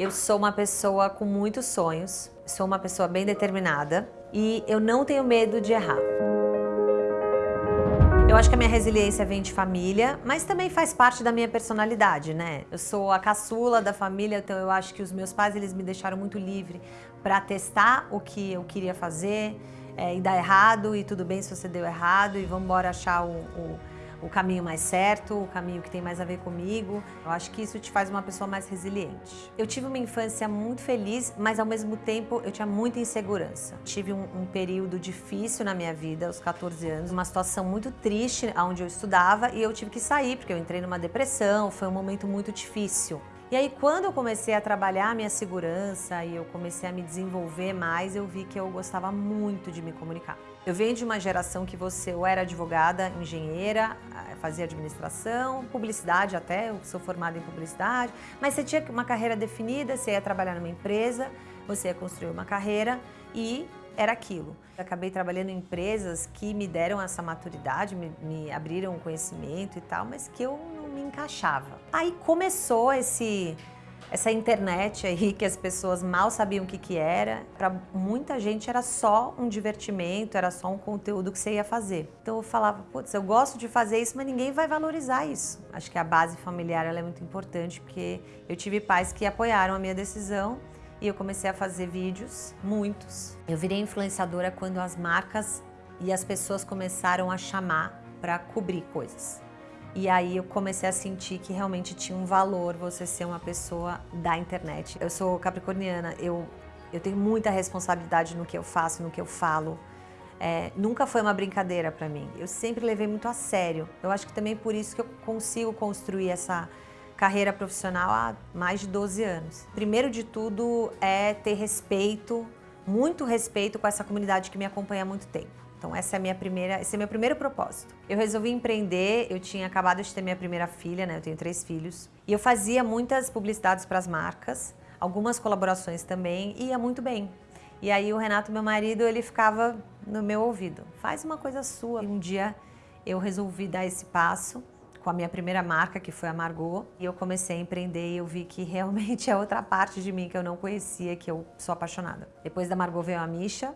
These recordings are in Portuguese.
Eu sou uma pessoa com muitos sonhos, sou uma pessoa bem determinada e eu não tenho medo de errar. Eu acho que a minha resiliência vem de família, mas também faz parte da minha personalidade, né? Eu sou a caçula da família, então eu acho que os meus pais eles me deixaram muito livre para testar o que eu queria fazer é, e dar errado, e tudo bem se você deu errado, e vamos embora achar o, o o caminho mais certo, o caminho que tem mais a ver comigo. Eu acho que isso te faz uma pessoa mais resiliente. Eu tive uma infância muito feliz, mas ao mesmo tempo eu tinha muita insegurança. Tive um, um período difícil na minha vida, aos 14 anos, uma situação muito triste onde eu estudava e eu tive que sair porque eu entrei numa depressão, foi um momento muito difícil. E aí, quando eu comecei a trabalhar a minha segurança e eu comecei a me desenvolver mais, eu vi que eu gostava muito de me comunicar. Eu venho de uma geração que você ou era advogada, engenheira, eh, fazia administração, publicidade até, eu sou formada em publicidade, mas você tinha uma carreira definida, você ia trabalhar numa empresa, você ia construir uma carreira e era aquilo. Eu acabei trabalhando em empresas que me deram essa maturidade, me, me abriram conhecimento e tal, mas que eu me encaixava. Aí começou esse essa internet aí que as pessoas mal sabiam o que, que era, para muita gente era só um divertimento, era só um conteúdo que você ia fazer. Então eu falava, putz, eu gosto de fazer isso, mas ninguém vai valorizar isso. Acho que a base familiar é muito importante, porque eu tive pais que apoiaram a minha decisão e eu comecei a fazer vídeos, muitos. Eu virei influenciadora quando as marcas e as pessoas começaram a chamar para cobrir coisas. E aí eu comecei a sentir que realmente tinha um valor você ser uma pessoa da internet. Eu sou capricorniana, eu, eu tenho muita responsabilidade no que eu faço, no que eu falo. É, nunca foi uma brincadeira para mim. Eu sempre levei muito a sério. Eu acho que também por isso que eu consigo construir essa carreira profissional há mais de 12 anos. Primeiro de tudo é ter respeito, muito respeito com essa comunidade que me acompanha há muito tempo. Então essa é a minha primeira, esse é meu primeiro propósito. Eu resolvi empreender, eu tinha acabado de ter minha primeira filha, né? Eu tenho três filhos. E eu fazia muitas publicidades para as marcas, algumas colaborações também, e ia muito bem. E aí o Renato, meu marido, ele ficava no meu ouvido. Faz uma coisa sua. E um dia eu resolvi dar esse passo com a minha primeira marca, que foi a Margot, e eu comecei a empreender e eu vi que realmente é outra parte de mim que eu não conhecia, que eu sou apaixonada. Depois da Margot veio a Misha,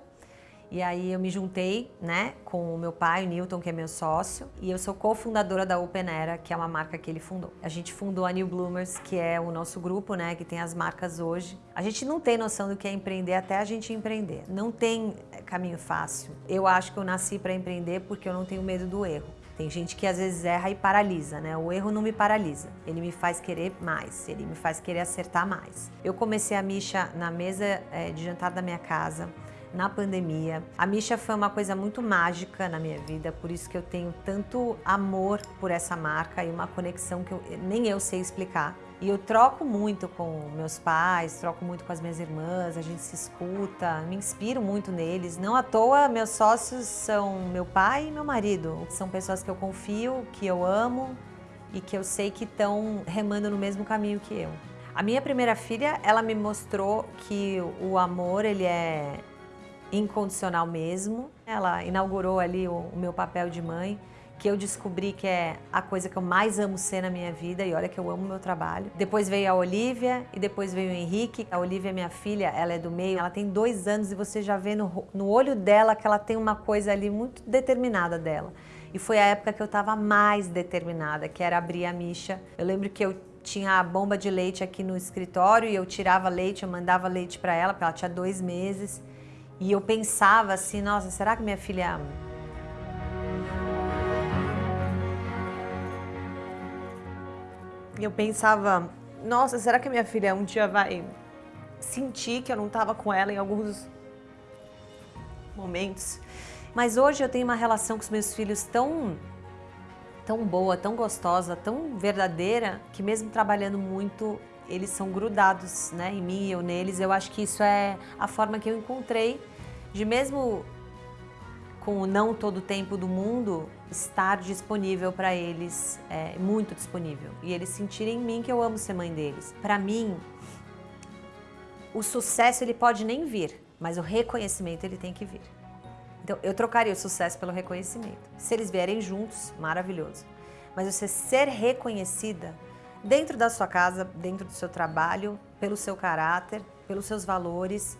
e aí eu me juntei, né, com o meu pai, o Newton, que é meu sócio, e eu sou cofundadora da Open Era, que é uma marca que ele fundou. A gente fundou a New Bloomers, que é o nosso grupo, né, que tem as marcas hoje. A gente não tem noção do que é empreender até a gente empreender. Não tem eh, caminho fácil. Eu acho que eu nasci para empreender porque eu não tenho medo do erro. Tem gente que às vezes erra e paralisa, né? O erro não me paralisa, ele me faz querer mais, ele me faz querer acertar mais. Eu comecei a Misha na mesa é, de jantar da minha casa, na pandemia. A Misha foi uma coisa muito mágica na minha vida, por isso que eu tenho tanto amor por essa marca e uma conexão que eu, nem eu sei explicar. E eu troco muito com meus pais, troco muito com as minhas irmãs, a gente se escuta, me inspiro muito neles. Não à toa, meus sócios são meu pai e meu marido. São pessoas que eu confio, que eu amo e que eu sei que estão remando no mesmo caminho que eu. A minha primeira filha, ela me mostrou que o amor, ele é incondicional mesmo. Ela inaugurou ali o, o meu papel de mãe, que eu descobri que é a coisa que eu mais amo ser na minha vida, e olha que eu amo meu trabalho. Depois veio a Olivia e depois veio o Henrique. A Olivia é minha filha, ela é do meio, ela tem dois anos e você já vê no, no olho dela que ela tem uma coisa ali muito determinada dela. E foi a época que eu estava mais determinada, que era abrir a Misha. Eu lembro que eu tinha a bomba de leite aqui no escritório e eu tirava leite, eu mandava leite para ela, porque ela tinha dois meses. E eu pensava assim, nossa, será que minha filha... Eu pensava, nossa, será que minha filha um dia vai sentir que eu não estava com ela em alguns momentos? Mas hoje eu tenho uma relação com os meus filhos tão, tão boa, tão gostosa, tão verdadeira, que mesmo trabalhando muito, eles são grudados né, em mim eu neles. Eu acho que isso é a forma que eu encontrei de mesmo com o não todo o tempo do mundo, estar disponível para eles, é, muito disponível. E eles sentirem em mim que eu amo ser mãe deles. Para mim, o sucesso ele pode nem vir, mas o reconhecimento ele tem que vir. Então, eu trocaria o sucesso pelo reconhecimento. Se eles vierem juntos, maravilhoso. Mas você ser reconhecida dentro da sua casa, dentro do seu trabalho, pelo seu caráter, pelos seus valores,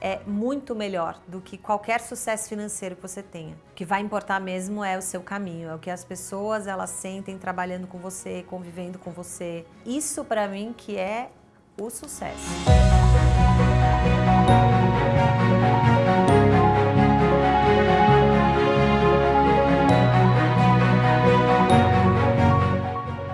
é muito melhor do que qualquer sucesso financeiro que você tenha. O que vai importar mesmo é o seu caminho, é o que as pessoas elas sentem trabalhando com você, convivendo com você. Isso para mim que é o sucesso.